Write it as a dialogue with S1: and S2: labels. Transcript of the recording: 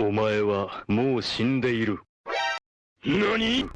S1: お前はもう死んでいる。何？